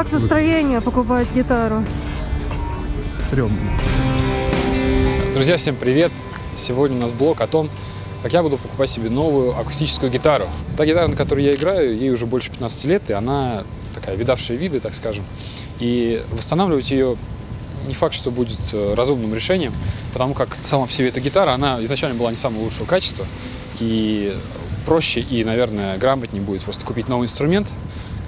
Как настроение покупать гитару? Стрёмно. Друзья, всем привет! Сегодня у нас блог о том, как я буду покупать себе новую акустическую гитару. Та гитара, на которой я играю, ей уже больше 15 лет, и она такая видавшая виды, так скажем. И восстанавливать ее не факт, что будет э, разумным решением, потому как сама по себе эта гитара, она изначально была не самого лучшего качества, и проще и, наверное, грамотнее будет просто купить новый инструмент,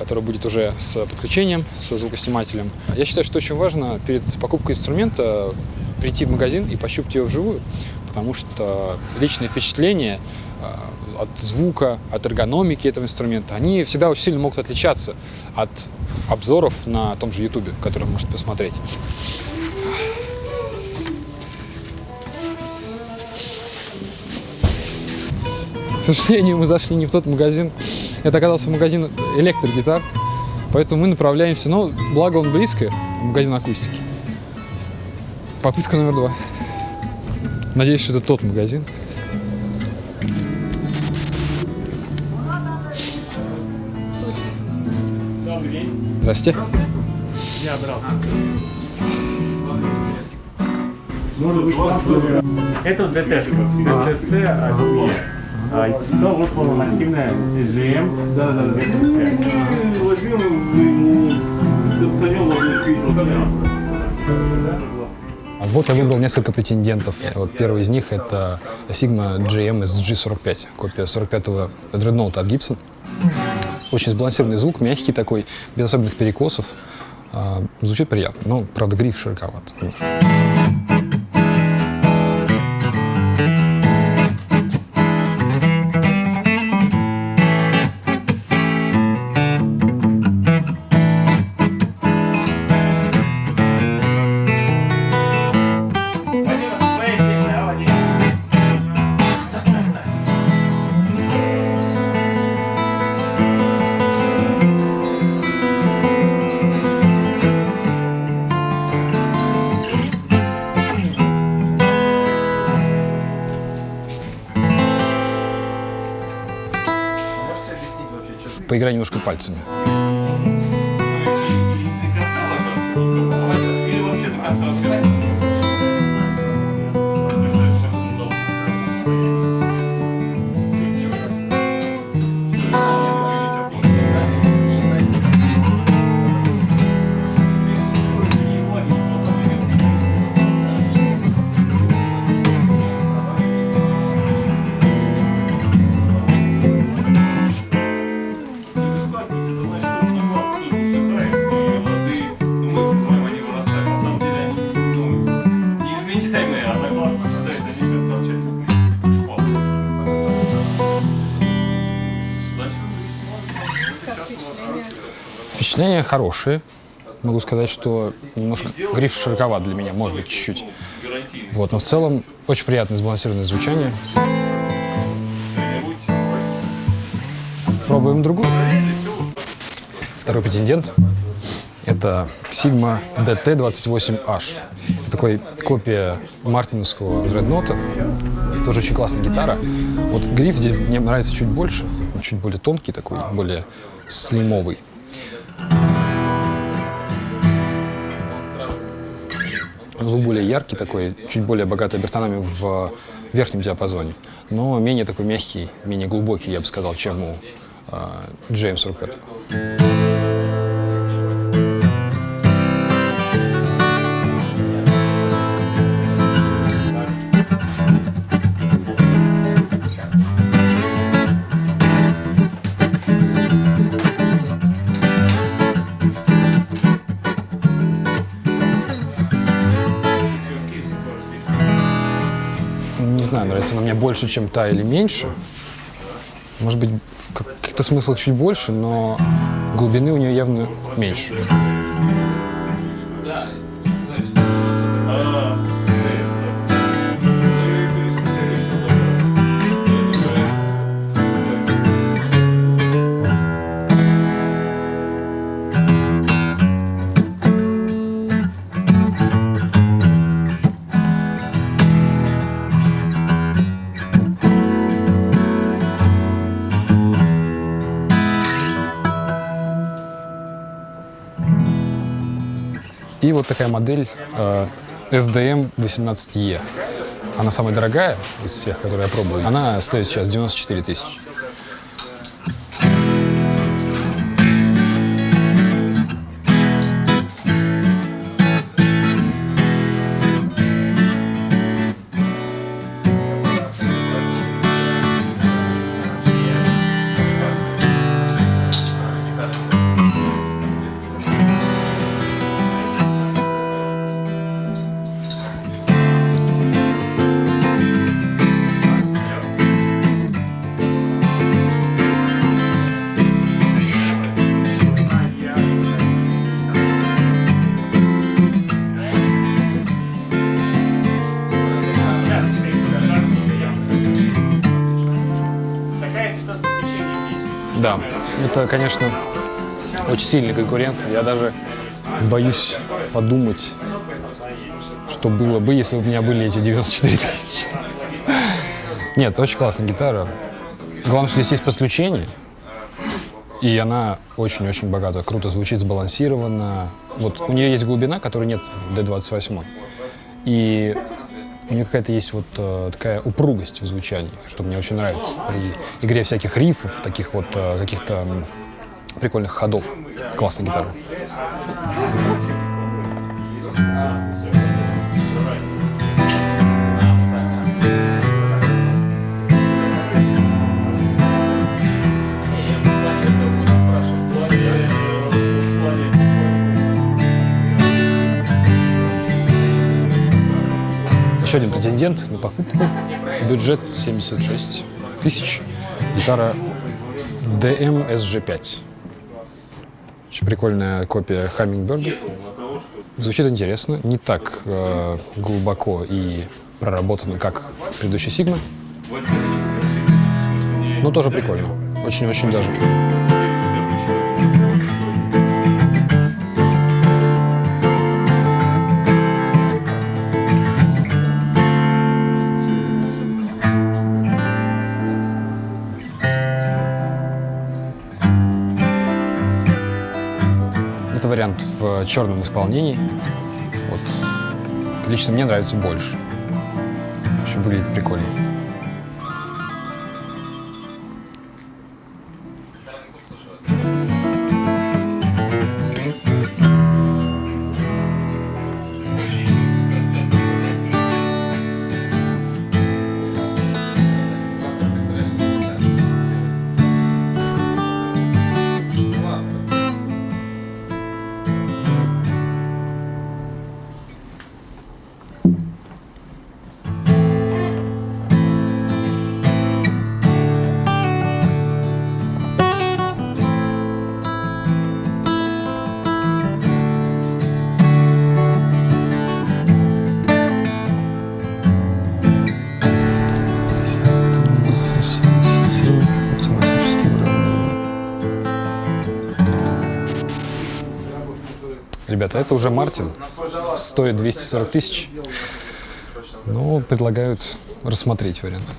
который будет уже с подключением, со звукоснимателем. Я считаю, что очень важно перед покупкой инструмента прийти в магазин и пощупать ее вживую, потому что личные впечатления э, от звука, от эргономики этого инструмента, они всегда очень сильно могут отличаться от обзоров на том же YouTube, который вы можете посмотреть. К сожалению, мы зашли не в тот магазин. Это оказался магазин электрогитар. Поэтому мы направляемся, но благо он близко, магазин акустики. Попытка номер два. Надеюсь, что это тот магазин. Здрасте. Я брал. Это ДТ, ДТЦ, а а, то вот массивная GM. Да, да, да. Вот я выбрал несколько претендентов. Вот первый из них это Sigma GM SG45, копия 45-го дредноута от Gibson. Очень сбалансированный звук, мягкий такой, без особенных перекосов. А, звучит приятно, но, правда, гриф широковат немножко. Поиграй немножко пальцами. Впечатления хорошие. Могу сказать, что немножко гриф широковат для меня, может быть, чуть-чуть. Вот, но в целом очень приятное сбалансированное звучание. Пробуем другую. Второй претендент – это Sigma DT28H. Это такой копия мартиновского дреднота. Тоже очень классная гитара. Вот гриф здесь мне нравится чуть больше, чуть более тонкий такой, более слимовый. Звук более яркий такой, чуть более богатый обертонами в верхнем диапазоне, но менее такой мягкий, менее глубокий, я бы сказал, чем у э, GM45. знаю, больше, чем та или меньше. Может быть, в каких-то смыслах чуть больше, но глубины у нее явно меньше. И вот такая модель э, SDM 18E. Она самая дорогая из всех, которые я пробую. Она стоит сейчас 94 тысячи. Да, это, конечно, очень сильный конкурент. Я даже боюсь подумать, что было бы, если бы у меня были эти 94 тысячи. Нет, очень классная гитара. Главное, что здесь есть подключение. И она очень-очень богата, круто звучит, сбалансирована. Вот у нее есть глубина, которой нет в D28. И у нее какая-то есть вот э, такая упругость в звучании, что мне очень нравится. При игре всяких рифов, таких вот э, каких-то прикольных ходов. Классная гитара. Еще один претендент на покупку. Бюджет 76 тысяч. Гитара DM SG5. Очень прикольная копия Хаммингберга. Звучит интересно, не так э, глубоко и проработано, как предыдущий Сигма. Но тоже прикольно. Очень-очень даже. Это вариант в черном исполнении. Вот. Лично мне нравится больше. В общем, выглядит прикольно. Ребята, это уже Мартин. Стоит 240 тысяч. Но предлагают рассмотреть вариант.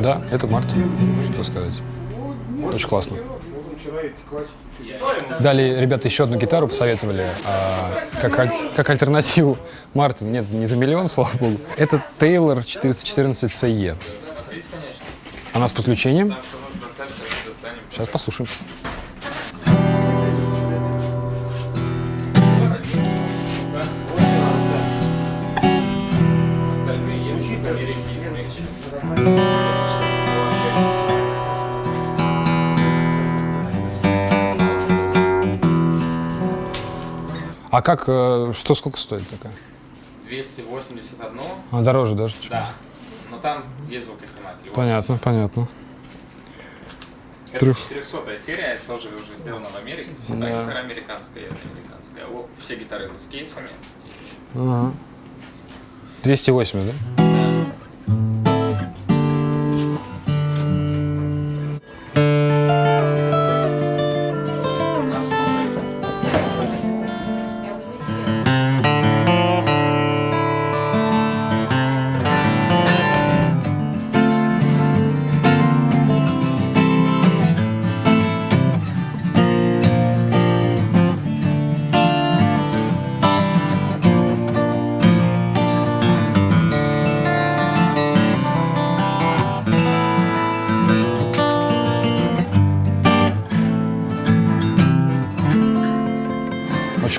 Да, это Мартин. Что сказать. Очень классно. Далее ребята еще одну гитару посоветовали а, как, аль- как альтернативу Мартин. Нет, не за миллион, слава богу. Это Taylor 414 CE. Она с подключением. Сейчас послушаем. А как, э, что сколько стоит такая? 281, А дороже даже? да. Но там без звукоснимателя. Вот. Понятно, понятно. Это Трех. 400 серия, тоже уже сделана в Америке. Есть Да. это гитара американская, это американская. Все гитары с кейсами. Ага. 280, да?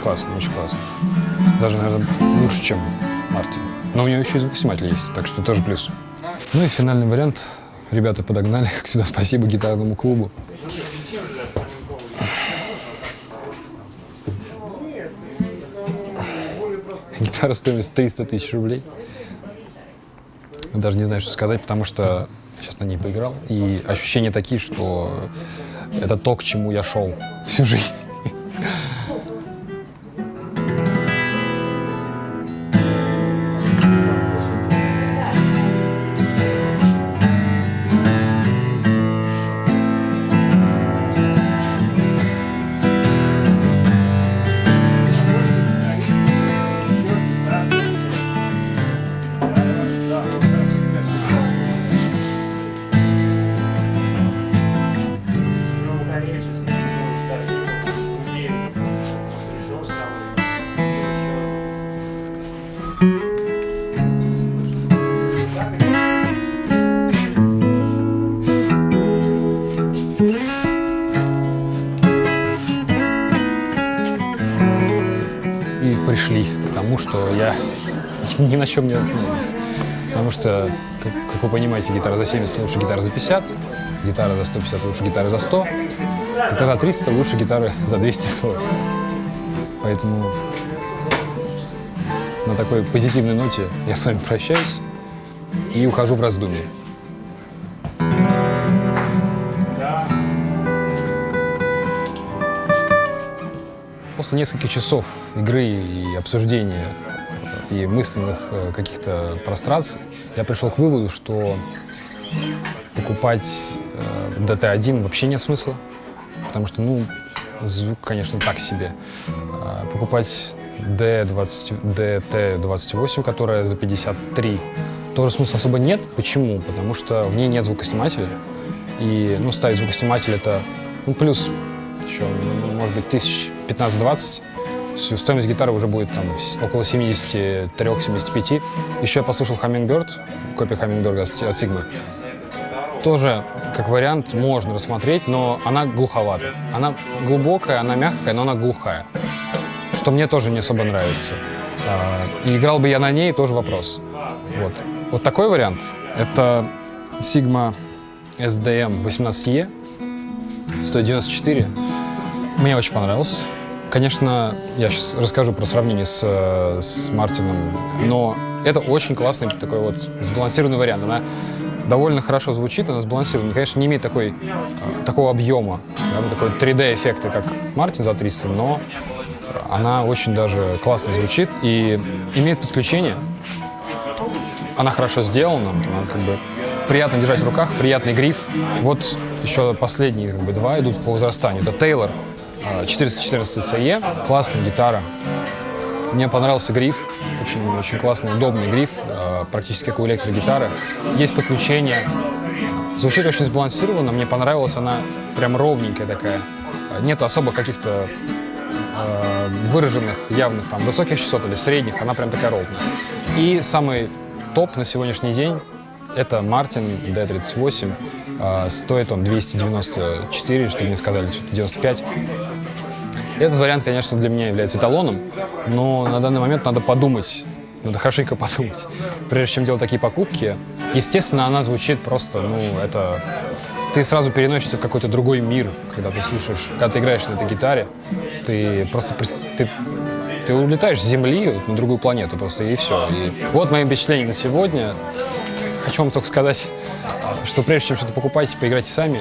Очень классно, очень классно. Даже, наверное, лучше, чем Мартин. Но у нее еще и звукосниматель есть, так что тоже плюс. Ну и финальный вариант. Ребята подогнали, как всегда, спасибо гитарному клубу. Гитара стоимость 300 тысяч рублей. Даже не знаю, что сказать, потому что сейчас на ней поиграл. И ощущения такие, что это то, к чему я шел всю жизнь. На чем не остановился. Потому что, как, как вы понимаете, гитара за 70 лучше гитары за 50, гитара за 150 лучше гитары за 100, гитара за 300 лучше гитары за 240. Поэтому на такой позитивной ноте я с вами прощаюсь и ухожу в раздумье. После нескольких часов игры и обсуждения и мысленных э, каких-то простраций я пришел к выводу, что покупать э, DT1 вообще нет смысла, потому что, ну, звук, конечно, так себе. А покупать D20, DT28, которая за 53, тоже смысла особо нет. Почему? Потому что в ней нет звукоснимателя. И, ну, ставить звукосниматель это, ну, плюс еще, может быть, тысяч 15-20. Стоимость гитары уже будет там около 73-75. Еще я послушал Hummingbird, копия Hummingbird от Sigma. Тоже, как вариант, можно рассмотреть, но она глуховата. Она глубокая, она мягкая, но она глухая. Что мне тоже не особо нравится. А, И играл бы я на ней, тоже вопрос. Вот. Вот такой вариант. Это Sigma SDM 18E, 194. Мне очень понравился. Конечно, я сейчас расскажу про сравнение с, э, с Мартином, но это очень классный такой вот сбалансированный вариант. Она довольно хорошо звучит, она сбалансирована. Конечно, не имеет такой, э, такого объема, такой 3D-эффекта, как Мартин за 300, но она очень даже классно звучит и имеет подключение. Она хорошо сделана, она как бы приятно держать в руках, приятный гриф. Вот еще последние как бы, два идут по возрастанию. Это э, 414 CE, классная гитара. Мне понравился гриф, очень, очень классный, удобный гриф, э, практически как у электрогитары. Есть подключение, Звучит очень сбалансированно, мне понравилась она прям ровненькая такая. Нет особо каких-то э, выраженных, явных там высоких частот или средних, она прям такая ровная. И самый топ на сегодняшний день это Мартин D38. Э, стоит он 294, чтобы не сказали, что 95. Этот вариант, конечно, для меня является эталоном, но на данный момент надо подумать, надо хорошенько подумать, прежде чем делать такие покупки. Естественно, она звучит просто, ну, это... Ты сразу переносишься в какой-то другой мир, когда ты слушаешь, когда ты играешь на этой гитаре. Ты просто... Ты, ты улетаешь с Земли вот на другую планету просто, и все. И вот мои впечатления на сегодня. Хочу вам только сказать, что прежде чем что-то покупать, поиграйте сами,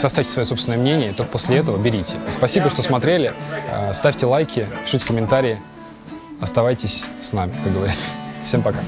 составьте свое собственное мнение, и только после этого берите. Спасибо, что смотрели. Э, Ставьте лайки, пишите комментарии. Оставайтесь с нами, как говорится. Всем пока.